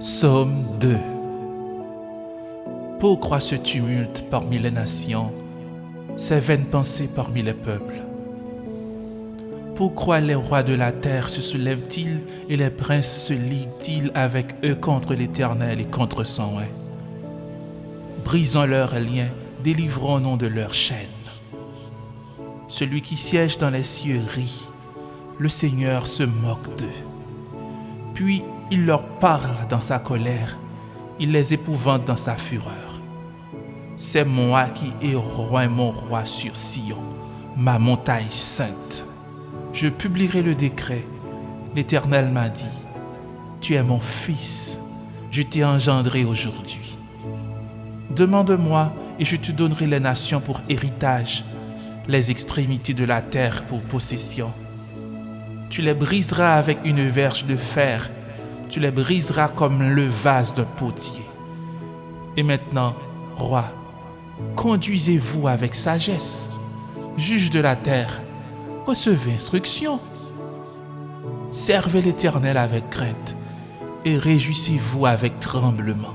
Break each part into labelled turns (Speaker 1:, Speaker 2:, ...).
Speaker 1: Psaume 2 Pourquoi ce tumulte parmi les nations, ces vaines pensées parmi les peuples? Pourquoi les rois de la terre se soulèvent-ils et les princes se lient-ils avec eux contre l'Éternel et contre son roi Brisons leurs liens, délivrons-nous de leurs chaînes. Celui qui siège dans les cieux rit, le Seigneur se moque d'eux. Puis il leur parle dans sa colère, il les épouvante dans sa fureur. C'est moi qui ai roi mon roi sur Sion, ma montagne sainte. Je publierai le décret. L'Éternel m'a dit, Tu es mon fils, je t'ai engendré aujourd'hui. Demande-moi et je te donnerai les nations pour héritage, les extrémités de la terre pour possession. Tu les briseras avec une verge de fer tu les briseras comme le vase d'un potier. Et maintenant, roi, conduisez-vous avec sagesse. Juge de la terre, recevez instruction. Servez l'Éternel avec crainte et réjouissez-vous avec tremblement.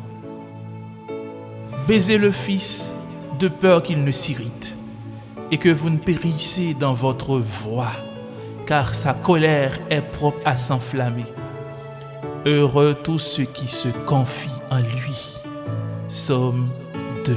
Speaker 1: Baisez le Fils de peur qu'il ne s'irrite et que vous ne périssez dans votre voie, car sa colère est propre à s'enflammer. Heureux tous ceux qui se confient en lui. Somme 2.